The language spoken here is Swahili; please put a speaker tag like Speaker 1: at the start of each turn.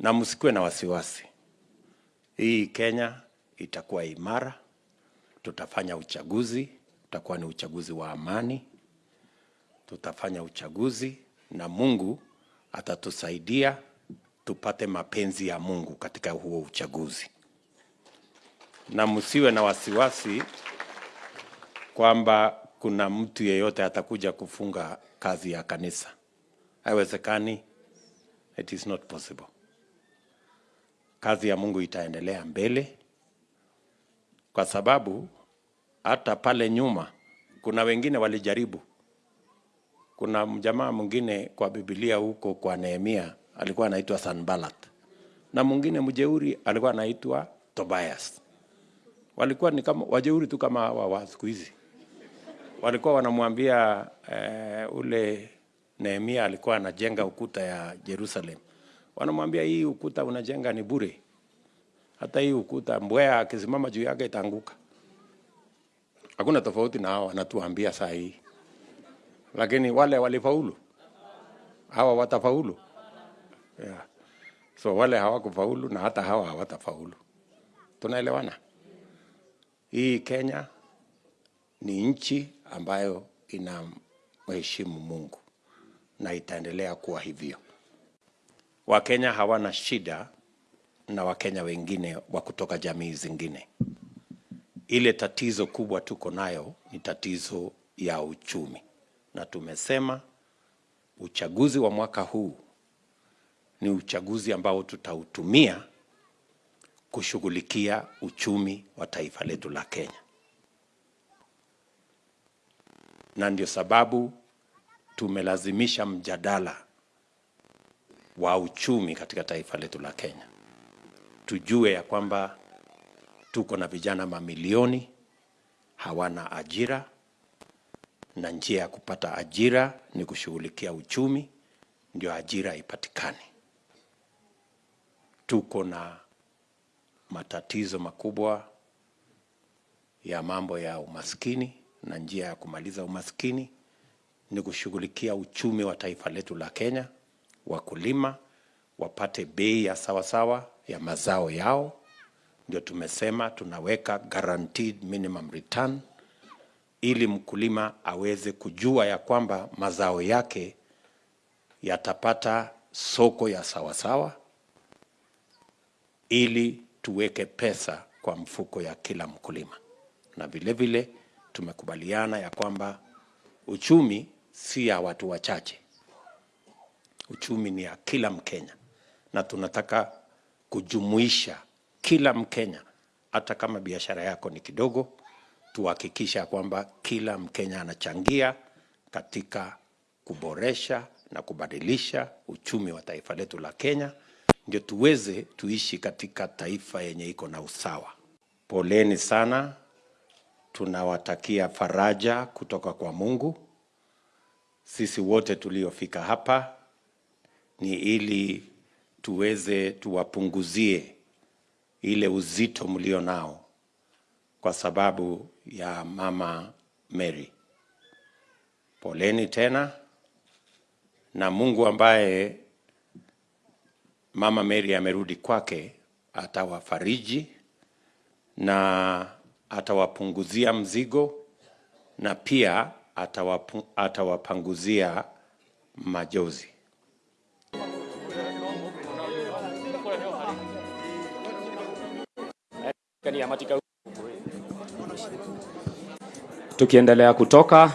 Speaker 1: na msikuwe na wasiwasi. Hii Kenya itakuwa imara, tutafanya uchaguzi, utakuwa ni uchaguzi wa amani, tutafanya uchaguzi na Mungu atatusaidia tupate mapenzi ya Mungu katika huo uchaguzi, na msiwe na wasiwasi kwamba kuna mtu yeyote atakuja kufunga kazi ya kanisa. Haiwezekani, it is not possible. Kazi ya Mungu itaendelea mbele, kwa sababu hata pale nyuma kuna wengine walijaribu. Kuna mjamaa mwingine kwa Biblia huko kwa Nehemia alikuwa anaitwa Sanballat, na mwingine mjeuri alikuwa anaitwa Tobias. Walikuwa ni kama wajeuri tu kama hawa wa siku hizi. Walikuwa wanamwambia eh, ule Nehemia alikuwa anajenga ukuta ya Jerusalem, wanamwambia hii ukuta unajenga ni bure, hata hii ukuta mbwea akisimama juu yake itaanguka. Hakuna tofauti na hao wanatuambia saa hii, lakini wale walifaulu, hawa watafaulu yeah. So wale hawakufaulu na hata hawa hawatafaulu. Tunaelewana? Hii Kenya ni nchi ambayo ina mheshimu Mungu na itaendelea kuwa hivyo. Wakenya hawana shida na Wakenya wengine wa kutoka jamii zingine. Ile tatizo kubwa tuko nayo ni tatizo ya uchumi, na tumesema uchaguzi wa mwaka huu ni uchaguzi ambao tutautumia kushughulikia uchumi wa taifa letu la Kenya, na ndio sababu tumelazimisha mjadala wa uchumi katika taifa letu la Kenya. Tujue ya kwamba tuko na vijana mamilioni hawana ajira, na njia ya kupata ajira ni kushughulikia uchumi, ndio ajira ipatikane. Tuko na matatizo makubwa ya mambo ya umaskini, na njia ya kumaliza umaskini ni kushughulikia uchumi wa taifa letu la Kenya. Wakulima wapate bei ya sawasawa ya mazao yao, ndio tumesema tunaweka guaranteed minimum return, ili mkulima aweze kujua ya kwamba mazao yake yatapata soko ya sawasawa, ili tuweke pesa kwa mfuko ya kila mkulima. Na vile vile tumekubaliana ya kwamba uchumi si ya watu wachache, uchumi ni ya kila Mkenya, na tunataka kujumuisha kila Mkenya, hata kama biashara yako ni kidogo, tuhakikisha kwamba kila Mkenya anachangia katika kuboresha na kubadilisha uchumi wa taifa letu la Kenya, ndio tuweze tuishi katika taifa yenye iko na usawa. Poleni sana, tunawatakia faraja kutoka kwa Mungu. Sisi wote tuliofika hapa ni ili tuweze tuwapunguzie ile uzito mlio nao kwa sababu ya mama Mary. Poleni tena, na Mungu ambaye mama Mary amerudi kwake atawafariji na atawapunguzia mzigo na pia atawapanguzia majozi.
Speaker 2: Tukiendelea kutoka